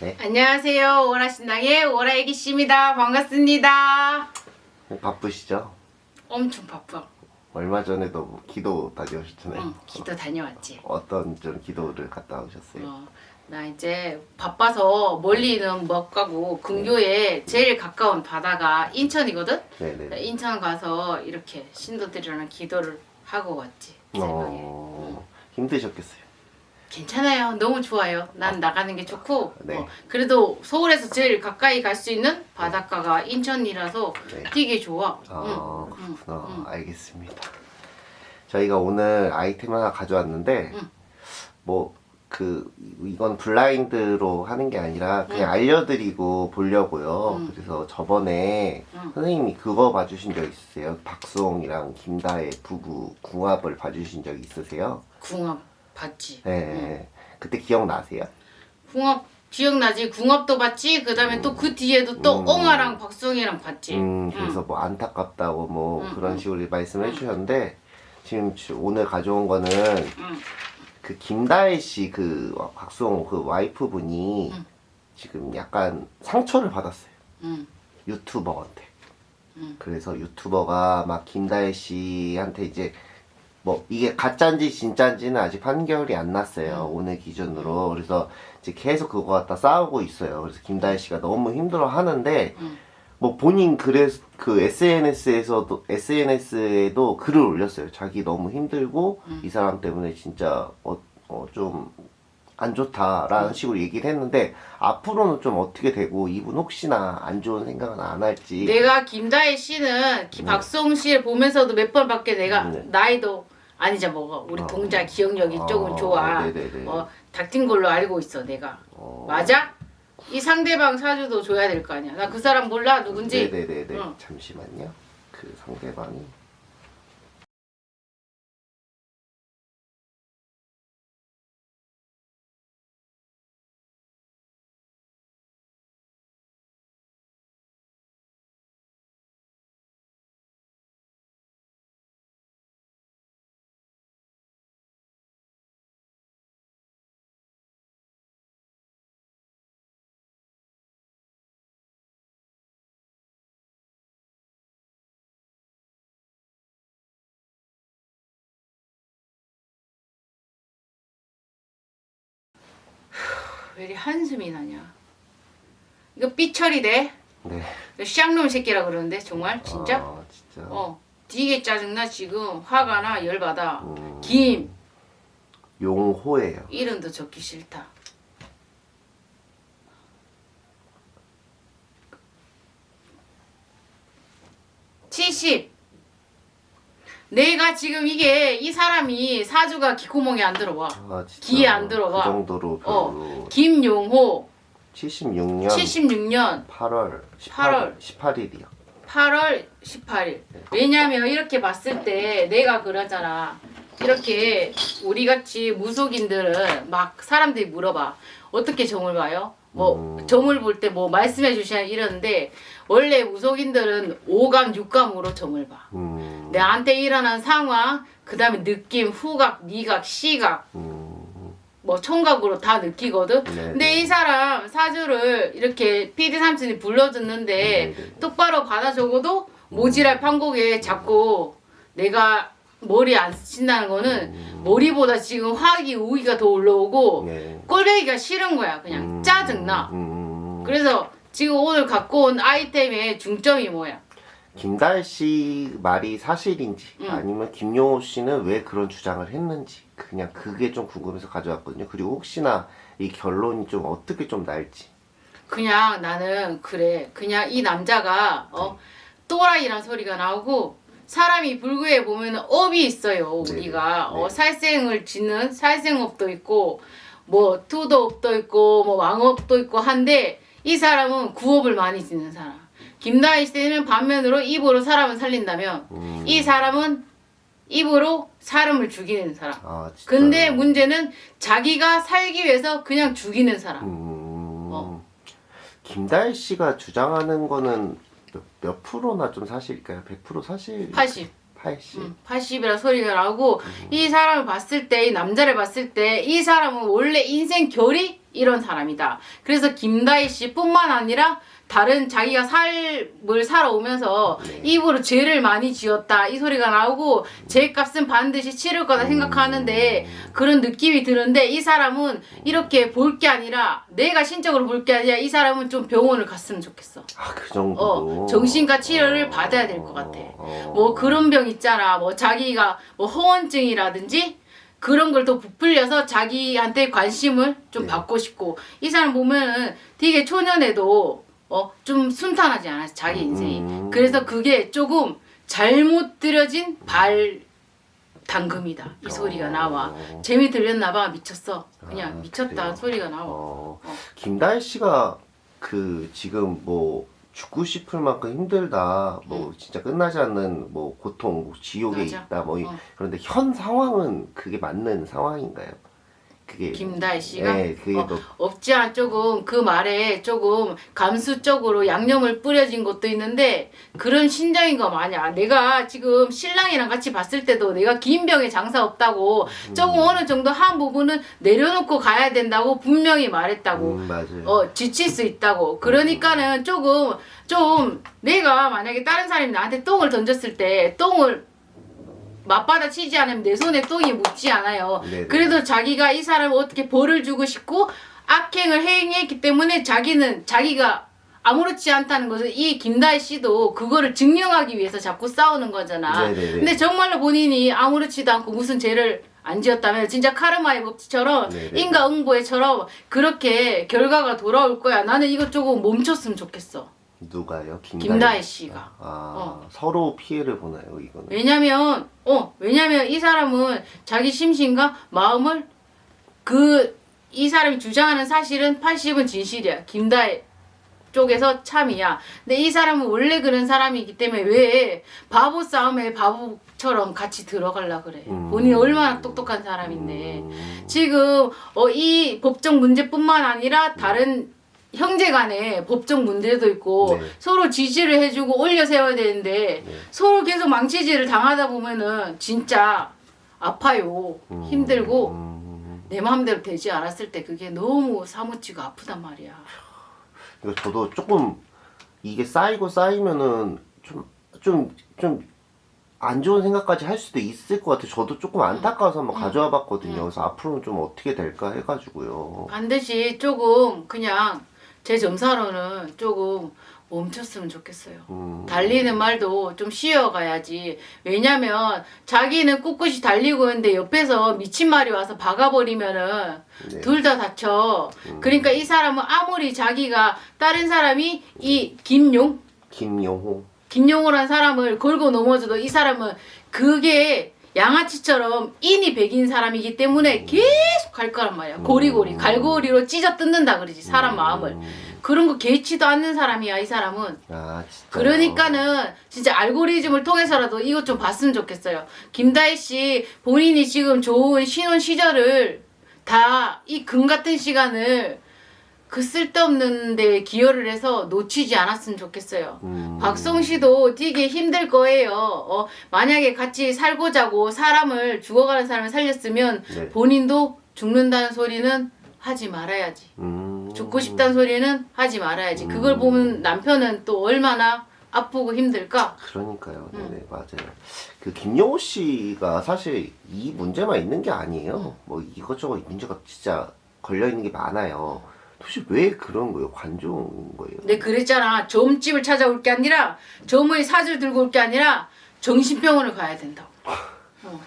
네. 안녕하세요. 오라신당의 오라애기씨입니다. 반갑습니다. 바쁘시죠? 엄청 바빠. 얼마 전에도 뭐 기도 다녀오셨잖아요. 응, 기도 다녀왔지. 어떤 좀 기도를 갔다 오셨어요? 어, 나 이제 바빠서 멀리는 못 가고 근교에 제일 가까운 바다가 인천이거든? 네네. 인천 가서 이렇게 신도들이랑 기도를 하고 왔지. 어, 힘드셨겠어요. 괜찮아요. 너무 좋아요. 난 나가는 게 좋고 네. 어, 그래도 서울에서 제일 가까이 갈 수 있는 바닷가가 인천이라서 네. 되게 좋아. 아 응, 응, 그렇구나. 응. 알겠습니다. 저희가 오늘 아이템 하나 가져왔는데 응. 뭐그 이건 블라인드로 하는 게 아니라 그냥 응. 알려드리고 보려고요. 응. 그래서 저번에 응. 선생님이 그거 봐주신 적 있으세요? 박수홍이랑 김다혜 부부 궁합을 봐주신 적 있으세요? 궁합 봤지. 네. 그때 기억나세요? 궁합 기억나지? 궁합도 봤지. 그다음에 또그 뒤에도 또 음. 엉아랑 박성이랑 봤지. 음, 그래서 뭐 안타깝다고 뭐 응, 그런 응. 식으로 말씀해 응. 주셨는데 지금 주- 오늘 가져온 거는 응. 그 김다혜 씨 그 박수홍 그 와이프 분이 응. 지금 약간 상처를 받았어요. 응. 유튜버한테. 응. 그래서 유튜버가 막 김다혜 씨한테 이제 뭐 이게 가짜인지 진짜인지는 아직 판결이 안 났어요. 응. 오늘 기준으로. 그래서 이제 계속 그거 갖다 싸우고 있어요. 그래서 김다혜 씨가 너무 힘들어 하는데 응. 뭐 본인 그래 그 SNS에서도 SNS에도 글을 올렸어요. 자기 너무 힘들고 음. 이 사람 때문에 진짜 어좀 안 좋다라는 식으로 얘기를 했는데 앞으로는 좀 어떻게 되고 이분 혹시나 안 좋은 생각은 안 할지 내가 김다혜 씨는 기- 네. 박성 씨를 보면서도 몇 번 밖에 내가 네. 나이도 아니자 뭐가 우리 어. 동자 기억력이 어, 조금 좋아. 네네네. 어, 닥친 걸로 알고 있어 내가. 어, 맞아? 이 상대방 사주도 줘야 될 거 아니야. 나 그 사람 몰라 누군지. 네네네네. 응. 잠시만요. 그 상대방이 왜 이리 한숨이 나냐? 이거 삐처리 돼? 네. 쌍놈 새끼라 그러는데 정말 진짜? 아, 진짜. 어. 되게 짜증나 지금 화가 나 열받아. 음, 김 용호예요. 이름도 적기 싫다. 칠십. 내가 지금 이게 이 사람이 사주가 귀구멍에 안 들어와. 아. 귀에 안 들어가. 그 정도로 별로. 어. 김용호 76년 76년 8월 8월. 18일이요. 8월 18일. 왜냐면 이렇게 봤을 때 내가 그러잖아. 이렇게 우리 같이 무속인들은 막 사람들이 물어봐. 어떻게 점을 봐요? 뭐 음. 점을 볼 때 뭐 말씀해 주시냐 이러는데 원래 무속인들은 오감 육감으로 점을 봐. 음. 내한테 일어난 상황, 그 다음에 느낌, 후각, 미각, 시각, 음. 뭐 청각으로 다 느끼거든. 네, 근데 네. 이 사람 사주를 이렇게 PD 삼촌이 불러줬는데 네, 네. 똑바로 받아 적어도 모지랄 판국에 자꾸 내가 머리 안 스친다는 거는 음. 머리보다 지금 화기 우기가 더 올라오고 네. 꼴배기가 싫은 거야 그냥 음. 짜증나 음. 그래서 지금 오늘 갖고 온 아이템의 중점이 뭐야 김다혜 씨 말이 사실인지 음. 아니면 김용호 씨는 왜 그런 주장을 했는지 그냥 그게 좀 궁금해서 가져왔거든요. 그리고 혹시나 이 결론이 좀 어떻게 좀 날지. 그냥 나는 그래 그냥 이 남자가 어 또라이란 소리가 나오고 사람이 불구에 보면 업이 있어요 네, 우리가 네. 어 살생을 짓는 살생업도 있고 뭐 투도업도 있고 뭐 왕업도 있고 한데 이 사람은 구업을 많이 짓는 사람 김다희 씨는 반면으로 입으로 사람을 살린다면 음. 이 사람은 입으로 사람을 죽이는 사람 아. 근데 문제는 자기가 살기 위해서 그냥 죽이는 사람 음. 어. 김다혜 씨가 주장하는 거는 몇, 몇 프로나 좀 사실일까요? 100% 사실? 80 80. 음, 80이라 소리가 나고 이 사람을 봤을 때 이 남자를 봤을 때 이 사람은 원래 인생 결이 이런 사람이다. 그래서 김다희 씨뿐만 아니라 다른 자기가 삶을 살아오면서 네. 입으로 죄를 많이 지었다 이 소리가 나오고 죄값은 반드시 치를 거다 생각하는데 그런 느낌이 드는데 이 사람은 이렇게 볼 게 아니라 내가 신적으로 볼 게 아니라 이 사람은 좀 병원을 갔으면 좋겠어. 아, 그 정도로. 어, 정신과 치료를 받아야 될 것 같아. 어. 뭐 그런 병 있잖아. 뭐 자기가 뭐 허언증이라든지 그런 걸더 부풀려서 자기한테 관심을 좀 네. 받고 싶고 이 사람 보면은 되게 초년에도 어 좀 순탄하지 않았어 자기 인생이. 음. 그래서 그게 조금 잘못 들여진 발 당금이다 이 소리가 나와. 어. 재미 들렸나 봐 미쳤어. 그냥 아, 미쳤다 그래요? 소리가 나와. 어, 어. 김다혜 씨가 그 지금 뭐 죽고 싶을 만큼 힘들다, 뭐 진짜 끝나지 않는 뭐 고통, 뭐 지옥에 맞아. 있다, 뭐 이- 어. 그런데 현 상황은 그게 맞는 상황인가요? 그게 김다혜 씨가? 네, 그게 어, 뭐 없지 않 조금 그 말에 조금 감수적으로 양념을 뿌려진 것도 있는데 그런 심정인 거 마냐 내가 지금 신랑이랑 같이 봤을 때도 내가 긴 병에 장사 없다고 조금 어느 정도 한 부분은 내려놓고 가야 된다고 분명히 말했다고. 음, 맞아요. 어 지칠 수 있다고. 그러니까는 조금 좀 내가 만약에 다른 사람이 나한테 똥을 던졌을 때 똥을 맞받아 치지 않으면 내 손에 똥이 묻지 않아요 네네. 그래도 자기가 이 사람을 어떻게 벌을 주고 싶고 악행을 행했기 때문에 자기는 자기가 아무렇지 않다는 것을 이 김다희 씨도 그거를 증명하기 위해서 자꾸 싸우는 거잖아. 네네네. 근데 정말로 본인이 아무렇지도 않고 무슨 죄를 안 지었다면 진짜 카르마의 법칙처럼 네네. 인과응보에처럼 그렇게 결과가 돌아올 거야. 나는 조금 멈췄으면 좋겠어. 누가요? 김다혜, 김다혜 씨가. 아, 어. 서로 피해를 보나요, 이거는? 왜냐면 어 왜냐면 이 사람은 자기 심신과 마음을 그 이 사람이 주장하는 사실은 80은 진실이야 김다혜 쪽에서 참이야 근데 이 사람은 원래 그런 사람이기 때문에 왜 바보 싸움에 바보처럼 같이 들어갈라 그래 음. 본인이 얼마나 똑똑한 사람인데 음, 지금 어, 이 법적 문제뿐만 아니라 다른 형제 간에 법적 문제도 있고 네. 서로 지지를 해주고 올려 세워야 되는데 네. 서로 계속 망치질을 당하다 보면은 진짜 아파요 음, 힘들고 음, 내 마음대로 되지 않았을 때 그게 너무 사무치고 아프단 말이야 이거 저도 조금 이게 쌓이고 쌓이면은 좀 좀 좀 안 좋은 생각까지 할 수도 있을 것 같아요. 저도 조금 안타까워서 한번 가져와 봤거든요. 그래서 앞으로는 좀 어떻게 될까 해가지고요. 반드시 조금 그냥 제 점사로는 조금 멈췄으면 좋겠어요 음, 달리는 말도 좀 쉬어가야지. 왜냐면 자기는 꿋꿋이 달리고 있는데 옆에서 미친 말이 와서 박아버리면은 네. 둘다 다쳐. 그러니까 이 사람은 아무리 자기가 다른 사람이 이 김용 김용호. 김용호란 사람을 걸고 넘어져도 이 사람은 그게 양아치처럼 인이 백인 사람이기 때문에 계속 갈 거란 말이야. 고리고리 갈고리로 찢어 뜯는다 그러지 사람 마음을. 음, 그런 거 개치도 않는 사람이야 이 사람은. 아 진짜. 그러니까는 진짜 알고리즘을 통해서라도 이것 좀 봤으면 좋겠어요. 김다희 씨 본인이 지금 좋은 신혼 시절을 다 이 금 같은 시간을 그 쓸데없는 데 기여를 해서 놓치지 않았으면 좋겠어요. 음, 박성 씨도 되게 힘들 거예요. 어, 만약에 같이 살고자고 사람을 죽어가는 사람을 살렸으면 네. 본인도 죽는다는 소리는 하지 말아야지. 음, 죽고 싶다는 소리는 하지 말아야지. 그걸 보면 남편은 또 얼마나 아프고 힘들까? 그러니까요. 음. 네네 맞아요. 그 김용호 씨가 사실 이 문제만 있는 게 아니에요. 뭐 이것저것 문제가 진짜 걸려 있는 게 많아요. 도대체 왜 그런 거예요? 관종인 거예요? 내 그랬잖아. 점집을 찾아올 게 아니라 점의 사주를 들고 올 게 아니라 정신병원을 가야 된다고. 어.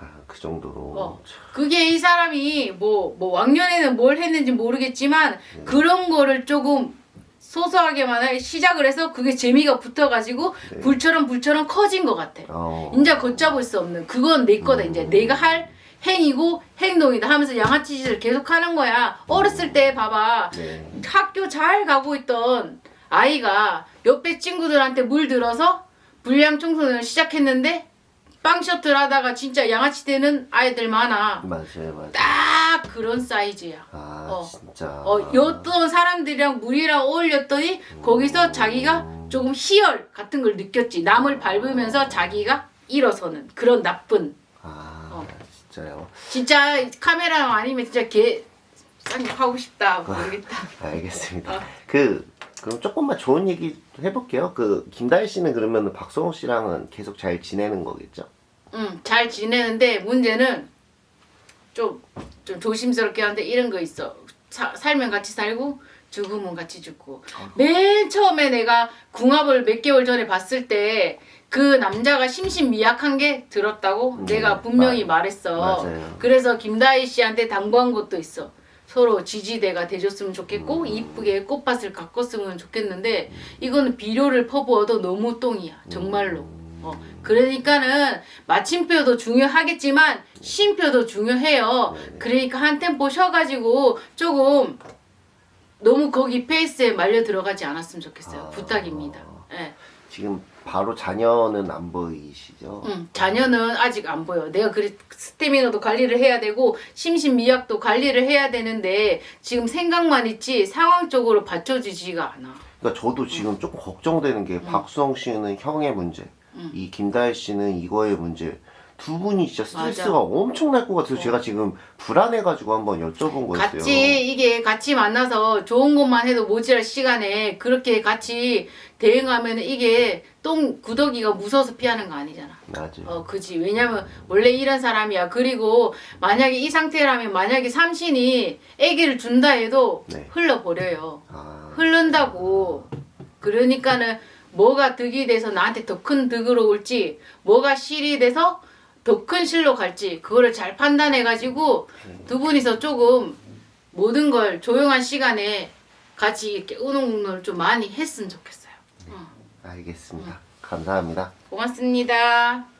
아, 그 정도로. 어. 그게 이 사람이 뭐, 뭐 왕년에는 뭘 했는지 모르겠지만 그런 거를 조금 소소하게만 해- 시작을 해서 그게 재미가 붙어가지고 네. 불처럼 불처럼 커진 것 같아. 어. 이제 걷잡을 수 없는 그건 내 거다 이제 내가 할 행위고 행동이다 하면서 양아치 짓을 계속 하는 거야. 어렸을 때 봐봐 네. 학교 잘 가고 있던 아이가 옆에 친구들한테 물 들어서 불량 청소년을 시작했는데 빵 셔틀 하다가 진짜 양아치 되는 아이들 많아. 맞아요, 맞아요. 딱 그런 사이즈야. 아, 어. 진짜. 어, 어떤 사람들이랑 물이랑 어울렸더니 거기서 자기가 조금 희열 같은 걸 느꼈지. 남을 밟으면서 자기가 일어서는 그런 나쁜. 아, 어. 진짜요. 진짜 카메라 아니면 진짜 개딴게 하고 싶다 모르겠다. 알겠습니다. 어. 그 그럼 조금만 좋은 얘기 해볼게요. 그 김다희 씨는 그러면 박성호 씨랑은 계속 잘 지내는 거겠죠? 응, 잘 지내는데 문제는 좀, 좀 조심스럽게 하는데 이런 거 있어. 사- 살면 같이 살고 죽으면 같이 죽고. 맨 처음에 내가 궁합을 몇 개월 전에 봤을 때 그 남자가 심신미약한 게 들었다고 음, 내가 분명히 맞- 말했어. 맞아요. 그래서 김다희 씨한테 당부한 것도 있어. 서로 지지대가 돼줬으면 좋겠고 이쁘게 꽃밭을 가꿨으면 좋겠는데 이거는 비료를 퍼부어도 너무 똥이야 정말로 어, 그러니까는 마침표도 중요하겠지만 쉼표도 중요해요 그러니까 한 템포 쉬어가지고 조금 너무 거기 페이스에 말려 들어가지 않았으면 좋겠어요 아. 부탁입니다 예. 지금 바로 자녀는 안 보이시죠? 응, 자녀는 아직 안 보여. 내가 그리 스태미너도 관리를 해야 되고 심신미약도 관리를 해야 되는데 지금 생각만 있지 상황적으로 받쳐주지가 않아. 그러니까 저도 지금 조금 걱정되는 게 박수홍 씨는 형의 문제, 음. 이 김다희 씨는 이거의 문제. 두 분이 진짜 스트레스가 맞아. 엄청날 것 같아서 제가 지금 불안해가지고 한번 여쭤본 거였어요. 같이 이게 같이 만나서 좋은 것만 해도 모자랄 시간에 그렇게 같이 대응하면 이게 똥 구더기가 무서워서 피하는 거 아니잖아. 맞아요. 어, 그지. 왜냐면 원래 이런 사람이야. 그리고 만약에 이 상태라면 만약에 삼신이 아기를 준다 해도 네. 흘러버려요. 아, 흐른다고. 그러니까는 뭐가 득이 돼서 나한테 더 큰 득으로 올지, 뭐가 실이 돼서 더 큰 실로 갈지, 그거를 잘 판단해가지고 두 분이서 조금 모든 걸 조용한 시간에 같이 이렇게 의논을 좀 많이 했으면 좋겠어요. 어, 알겠습니다. 감사합니다. 고맙습니다.